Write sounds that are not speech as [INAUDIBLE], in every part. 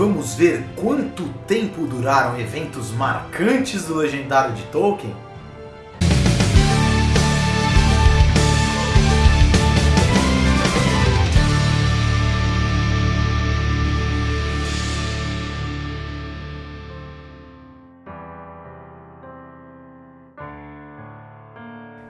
vamos ver quanto tempo duraram eventos marcantes do Legendário de Tolkien?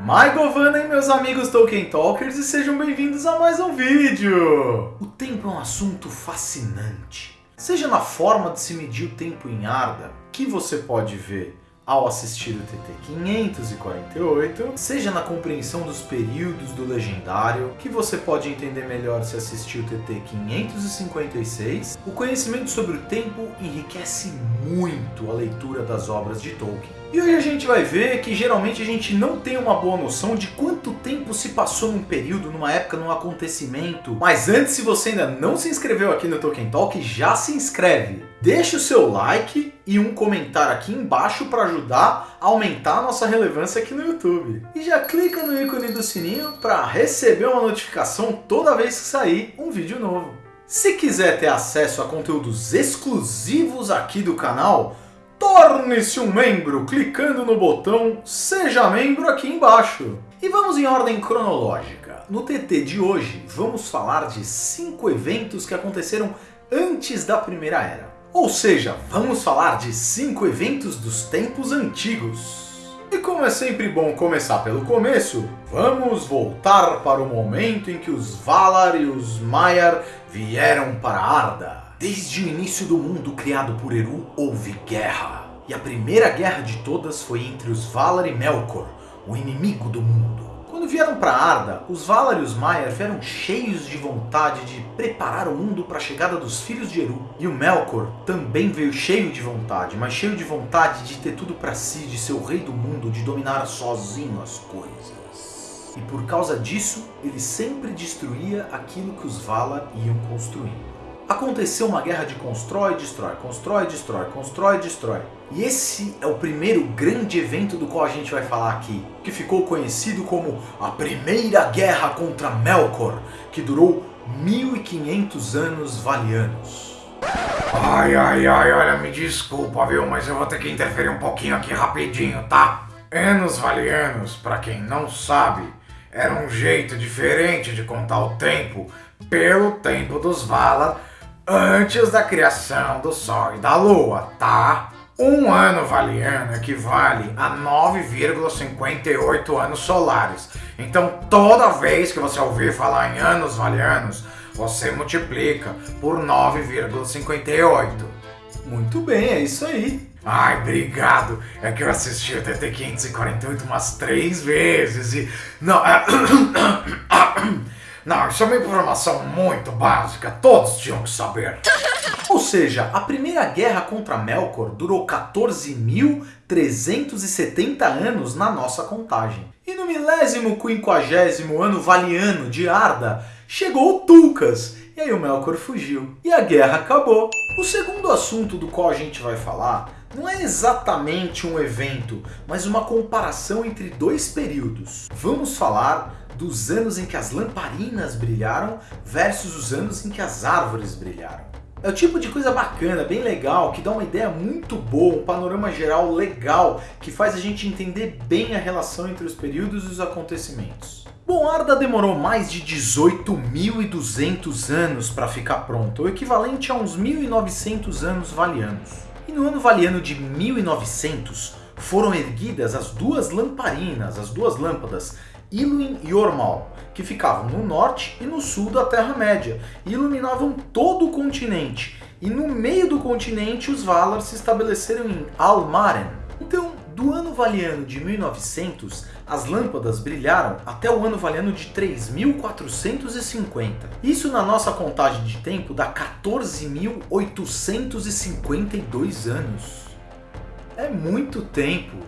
My Govana e meus amigos Tolkien Talkers e sejam bem-vindos a mais um vídeo! O tempo é um assunto fascinante. Seja na forma de se medir o tempo em Arda, que você pode ver ao assistir o TT 548, seja na compreensão dos períodos do Legendário, que você pode entender melhor se assistir o TT 556, o conhecimento sobre o tempo enriquece muito a leitura das obras de Tolkien. E hoje a gente vai ver que geralmente a gente não tem uma boa noção de quanto tempo se passou num período, numa época, num acontecimento. Mas antes, se você ainda não se inscreveu aqui no Tolkien Talk, já se inscreve. Deixe o seu like e um comentário aqui embaixo para ajudar a aumentar a nossa relevância aqui no YouTube. E já clica no ícone do sininho para receber uma notificação toda vez que sair um vídeo novo. Se quiser ter acesso a conteúdos exclusivos aqui do canal, Torne-se um membro clicando no botão Seja Membro aqui embaixo. E vamos em ordem cronológica. No TT de hoje, vamos falar de 5 eventos que aconteceram antes da Primeira Era. Ou seja, vamos falar de 5 eventos dos tempos antigos. E como é sempre bom começar pelo começo, vamos voltar para o momento em que os Valar e os Maiar vieram para Arda. Desde o início do mundo criado por Eru, houve guerra. E a primeira guerra de todas foi entre os Valar e Melkor, o inimigo do mundo. Quando vieram para Arda, os Valar e os Maiar vieram cheios de vontade de preparar o mundo para a chegada dos filhos de Eru. E o Melkor também veio cheio de vontade, mas cheio de vontade de ter tudo para si, de ser o rei do mundo, de dominar sozinho as coisas. E por causa disso, ele sempre destruía aquilo que os Valar iam construindo aconteceu uma guerra de constrói e destrói, constrói e destrói, constrói e destrói. E esse é o primeiro grande evento do qual a gente vai falar aqui, que ficou conhecido como a Primeira Guerra contra Melkor, que durou 1500 anos valianos. Ai, ai, ai, olha, me desculpa, viu, mas eu vou ter que interferir um pouquinho aqui rapidinho, tá? Anos valianos, para quem não sabe, era um jeito diferente de contar o tempo pelo tempo dos Valar antes da criação do Sol e da Lua, tá? Um ano valiano equivale a 9,58 anos solares. Então toda vez que você ouvir falar em anos valianos, você multiplica por 9,58. Muito bem, é isso aí. Ai, obrigado. É que eu assisti o TT 548 umas três vezes e... Não, é... [COUGHS] [COUGHS] [COUGHS] Não, isso é uma informação muito básica, todos tinham que saber. [LAUGHS] Ou seja, a primeira guerra contra Melkor durou 14.370 anos na nossa contagem. E no milésimo quinquagésimo ano valiano de Arda, chegou o Tulkas, e aí o Melkor fugiu, e a guerra acabou. O segundo assunto do qual a gente vai falar não é exatamente um evento, mas uma comparação entre dois períodos. Vamos falar dos anos em que as lamparinas brilharam versus os anos em que as árvores brilharam. É o tipo de coisa bacana, bem legal, que dá uma ideia muito boa, um panorama geral legal, que faz a gente entender bem a relação entre os períodos e os acontecimentos. Bom, Arda demorou mais de 18.200 anos para ficar pronto, o equivalente a uns 1.900 anos valianos. E no ano valiano de 1900, foram erguidas as duas lamparinas, as duas lâmpadas, Iluin e Ormal, que ficavam no norte e no sul da Terra-média, e iluminavam todo o continente. E no meio do continente os Valar se estabeleceram em Almaren. Então, do ano valiano de 1900, as lâmpadas brilharam até o ano valiano de 3450. Isso na nossa contagem de tempo dá 14.852 anos. É muito tempo.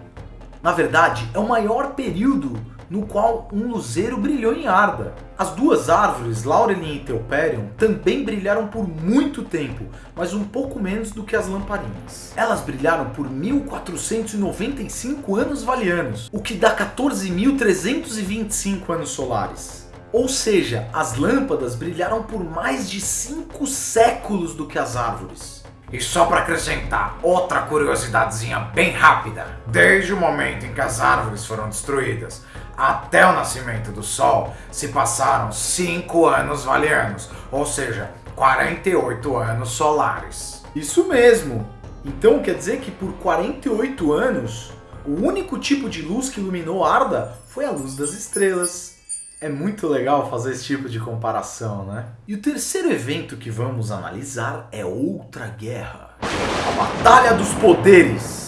Na verdade, é o maior período no qual um luzeiro brilhou em Arda. As duas árvores, Laurelin e Telperion, também brilharam por muito tempo, mas um pouco menos do que as lamparinas. Elas brilharam por 1495 anos valianos, o que dá 14.325 anos solares. Ou seja, as lâmpadas brilharam por mais de 5 séculos do que as árvores. E só para acrescentar outra curiosidadezinha bem rápida: desde o momento em que as árvores foram destruídas até o nascimento do Sol se passaram 5 anos valianos, ou seja, 48 anos solares. Isso mesmo! Então quer dizer que por 48 anos, o único tipo de luz que iluminou Arda foi a luz das estrelas. É muito legal fazer esse tipo de comparação, né? E o terceiro evento que vamos analisar é outra guerra. A Batalha dos Poderes.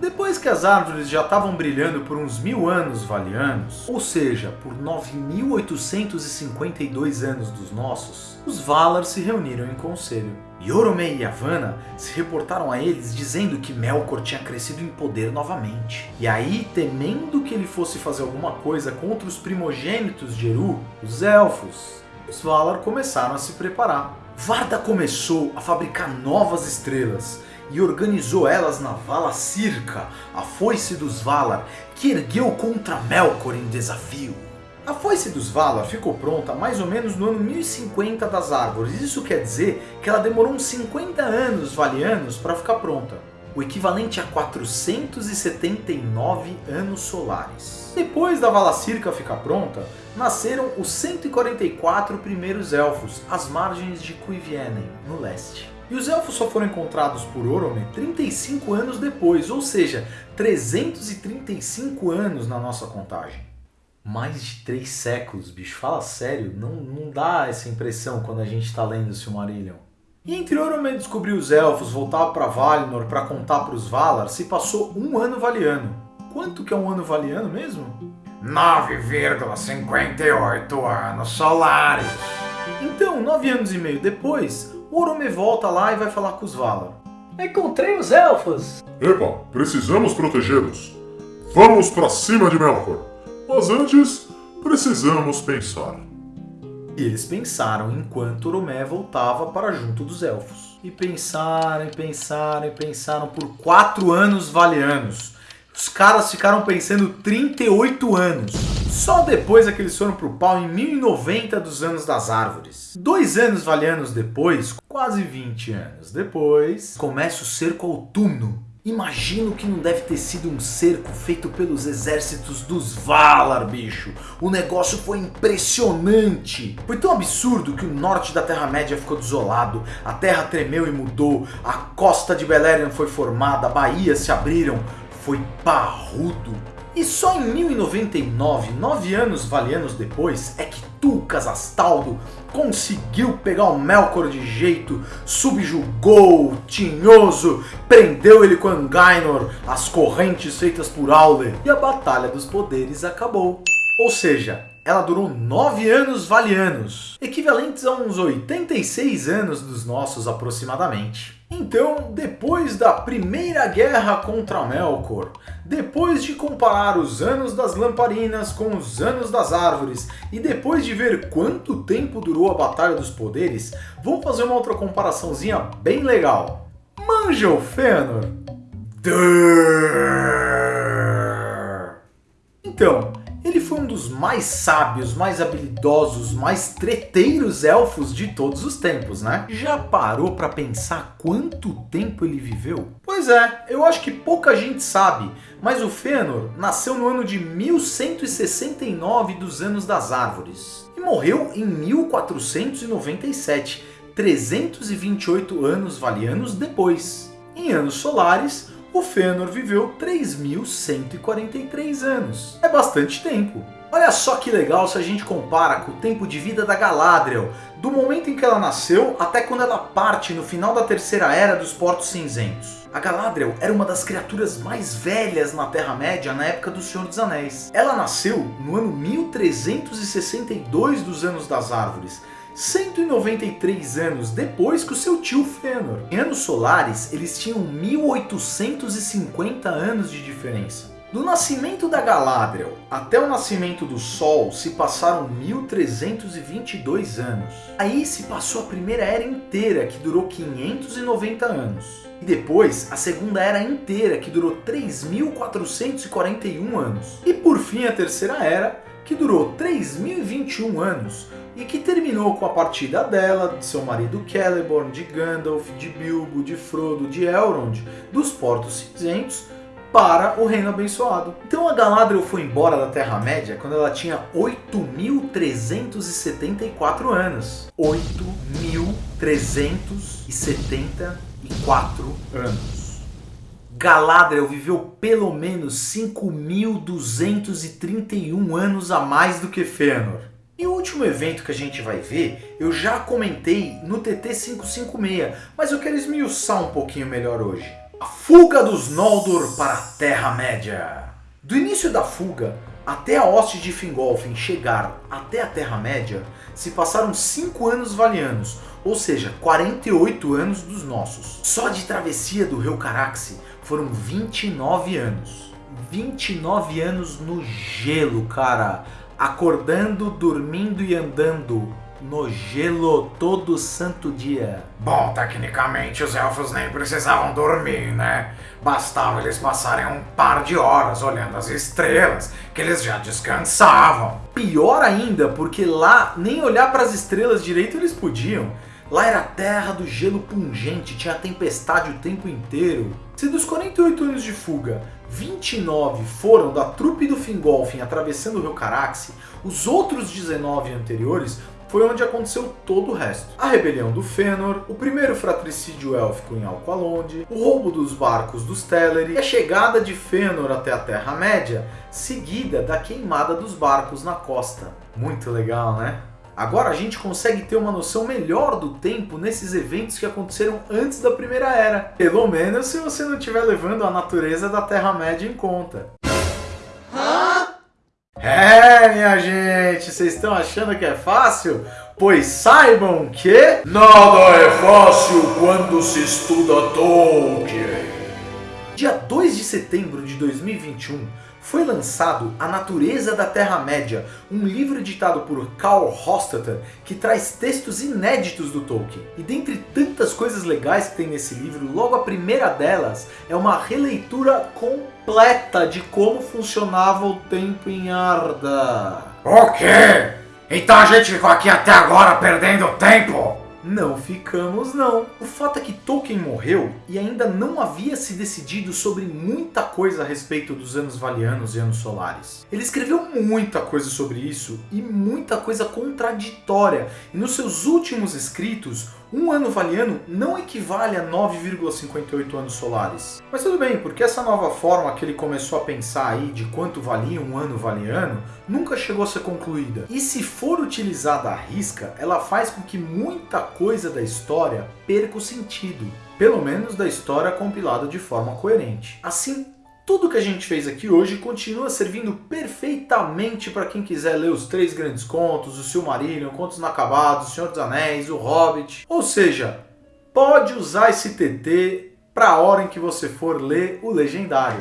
Depois que as árvores já estavam brilhando por uns mil anos valianos, ou seja, por 9.852 anos dos nossos, os Valar se reuniram em conselho. Yorome e Yavanna se reportaram a eles dizendo que Melkor tinha crescido em poder novamente. E aí, temendo que ele fosse fazer alguma coisa contra os primogênitos de Eru, os Elfos, os Valar começaram a se preparar. Varda começou a fabricar novas estrelas e organizou elas na Vala Circa, a foice dos Valar, que ergueu contra Melkor em desafio. A foice dos Valar ficou pronta mais ou menos no ano 1050 das árvores, isso quer dizer que ela demorou uns 50 anos valianos para ficar pronta, o equivalente a 479 anos solares. Depois da Vala Circa ficar pronta, nasceram os 144 primeiros elfos, às margens de Cuivienen, no leste. E os elfos só foram encontrados por Orome 35 anos depois, ou seja, 335 anos na nossa contagem. Mais de 3 séculos, bicho, fala sério, não, não dá essa impressão quando a gente está lendo o Silmarillion. E entre Orome descobrir os elfos, voltar para Valinor para contar para os Valar, se passou um ano valiano. Quanto que é um ano valiano mesmo? 9,58 anos solares. Então, nove anos e meio depois, Orome volta lá e vai falar com os Valar. Encontrei os elfos! Epa, precisamos protegê-los. Vamos para cima de Melkor. Mas antes, precisamos pensar. E eles pensaram enquanto Oromé voltava para junto dos elfos. E pensaram, e pensaram, e pensaram por quatro anos valianos. Os caras ficaram pensando 38 anos. Só depois é que eles foram pro pau em 1090 dos anos das árvores. Dois anos valianos depois, quase 20 anos depois, começa o cerco autumno. Imagino que não deve ter sido um cerco feito pelos exércitos dos Valar, bicho. O negócio foi impressionante. Foi tão absurdo que o norte da Terra-média ficou desolado, a terra tremeu e mudou, a costa de Beleriand foi formada, baías se abriram, foi parrudo. E só em 1099, nove anos valianos depois, é que Tulkas Astaldo conseguiu pegar o Melkor de jeito, subjugou Tinhoso, prendeu ele com Angainor, as correntes feitas por Auler, e a Batalha dos Poderes acabou. Ou seja, ela durou 9 anos valianos, equivalentes a uns 86 anos dos nossos aproximadamente. Então, depois da primeira guerra contra Melkor, depois de comparar os anos das lamparinas com os anos das árvores, e depois de ver quanto tempo durou a Batalha dos Poderes, vamos fazer uma outra comparaçãozinha bem legal. Manja o Fëanor? Então, ele foi um dos mais sábios, mais habilidosos, mais treteiros elfos de todos os tempos, né? Já parou para pensar quanto tempo ele viveu? Pois é, eu acho que pouca gente sabe, mas o Fëanor nasceu no ano de 1169 dos Anos das Árvores e morreu em 1497, 328 anos valianos depois. Em anos solares, o Fëanor viveu 3.143 anos. É bastante tempo. Olha só que legal se a gente compara com o tempo de vida da Galadriel, do momento em que ela nasceu até quando ela parte no final da Terceira Era dos Portos Cinzentos. A Galadriel era uma das criaturas mais velhas na Terra-média na época do Senhor dos Anéis. Ela nasceu no ano 1362 dos Anos das Árvores, 193 anos depois que o seu tio Fëanor. Em anos solares, eles tinham 1850 anos de diferença. Do nascimento da Galadriel até o nascimento do Sol se passaram 1322 anos. Aí se passou a primeira era inteira, que durou 590 anos. E depois a segunda era inteira, que durou 3441 anos. E por fim a terceira era, que durou 3021 anos, e que terminou com a partida dela, de seu marido Celeborn, de Gandalf, de Bilbo, de Frodo, de Elrond, dos Portos Cinzentos, para o Reino Abençoado. Então a Galadriel foi embora da Terra-média quando ela tinha 8.374 anos. 8.374 anos. Galadriel viveu pelo menos 5.231 anos a mais do que Fëanor. E o último evento que a gente vai ver, eu já comentei no TT 556, mas eu quero esmiuçar um pouquinho melhor hoje. A fuga dos Noldor para a Terra-média. Do início da fuga até a hoste de Fingolfin chegar até a Terra-média, se passaram 5 anos valianos, ou seja, 48 anos dos nossos. Só de travessia do rio Caraxi foram 29 anos. 29 anos no gelo, cara acordando, dormindo e andando no gelo todo santo dia. Bom, tecnicamente os elfos nem precisavam dormir, né? Bastava eles passarem um par de horas olhando as estrelas, que eles já descansavam. Pior ainda, porque lá nem olhar para as estrelas direito eles podiam. Lá era a terra do gelo pungente, tinha tempestade o tempo inteiro. Se dos 48 anos de fuga, 29 foram da trupe do Fingolfin atravessando o rio Caraxi, os outros 19 anteriores foi onde aconteceu todo o resto. A rebelião do Fëanor, o primeiro fratricídio élfico em Alqualonde, o roubo dos barcos dos Teleri a chegada de Fëanor até a Terra-média, seguida da queimada dos barcos na costa. Muito legal, né? Agora a gente consegue ter uma noção melhor do tempo nesses eventos que aconteceram antes da Primeira Era. Pelo menos se você não estiver levando a natureza da Terra-média em conta. É, minha gente, vocês estão achando que é fácil? Pois saibam que... Nada é fácil quando se estuda Tolkien. Dia 2 de setembro de 2021, foi lançado A Natureza da Terra-média, um livro editado por Carl Hostetter que traz textos inéditos do Tolkien. E dentre tantas coisas legais que tem nesse livro, logo a primeira delas é uma releitura completa de como funcionava o tempo em Arda. O quê? Então a gente ficou aqui até agora perdendo tempo? Não ficamos não. O fato é que Tolkien morreu e ainda não havia se decidido sobre muita coisa a respeito dos anos valianos e anos solares. Ele escreveu muita coisa sobre isso e muita coisa contraditória. E nos seus últimos escritos, um ano valiano não equivale a 9,58 anos solares. Mas tudo bem, porque essa nova forma que ele começou a pensar aí de quanto valia um ano valiano nunca chegou a ser concluída. E se for utilizada à risca, ela faz com que muita coisa da história perca o sentido. Pelo menos da história compilada de forma coerente. Assim, tudo que a gente fez aqui hoje continua servindo perfeitamente para quem quiser ler os três grandes contos, o Silmarillion, Contos Inacabados, o Senhor dos Anéis, o Hobbit. Ou seja, pode usar esse TT para a hora em que você for ler o Legendário.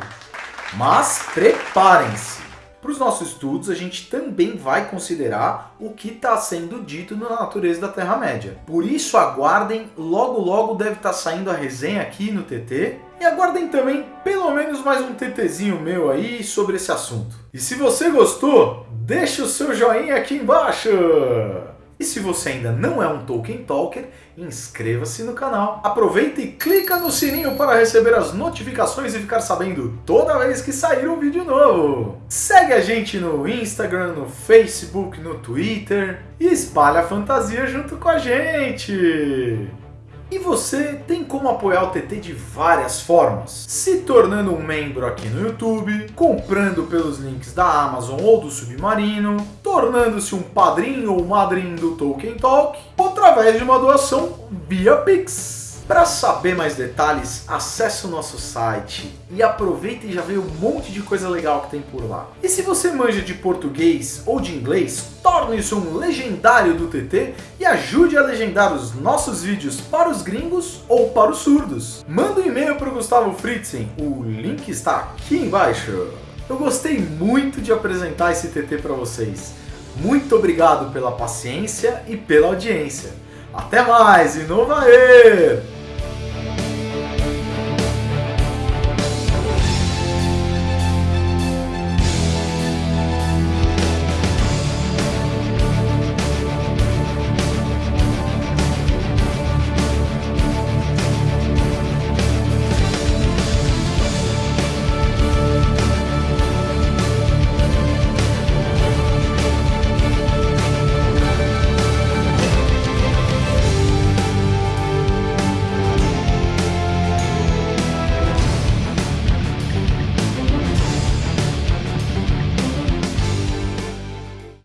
Mas preparem-se! Para os nossos estudos, a gente também vai considerar o que está sendo dito na natureza da Terra-média. Por isso, aguardem, logo logo deve estar tá saindo a resenha aqui no TT. E aguardem também pelo menos mais um TTzinho meu aí sobre esse assunto. E se você gostou, deixa o seu joinha aqui embaixo! E se você ainda não é um Tolkien Talker, inscreva-se no canal. Aproveita e clica no sininho para receber as notificações e ficar sabendo toda vez que sair um vídeo novo. Segue a gente no Instagram, no Facebook, no Twitter e espalha a fantasia junto com a gente. E você tem como apoiar o TT de várias formas, se tornando um membro aqui no YouTube, comprando pelos links da Amazon ou do Submarino, tornando-se um padrinho ou madrinho do Tolkien Talk, ou através de uma doação via Pix. Para saber mais detalhes, acesse o nosso site e aproveita e já vê um monte de coisa legal que tem por lá. E se você manja de português ou de inglês, torne-se um legendário do TT e ajude a legendar os nossos vídeos para os gringos ou para os surdos. Manda um e-mail para o Gustavo Fritzen, o link está aqui embaixo. Eu gostei muito de apresentar esse TT para vocês. Muito obrigado pela paciência e pela audiência. Até mais e no Vaer!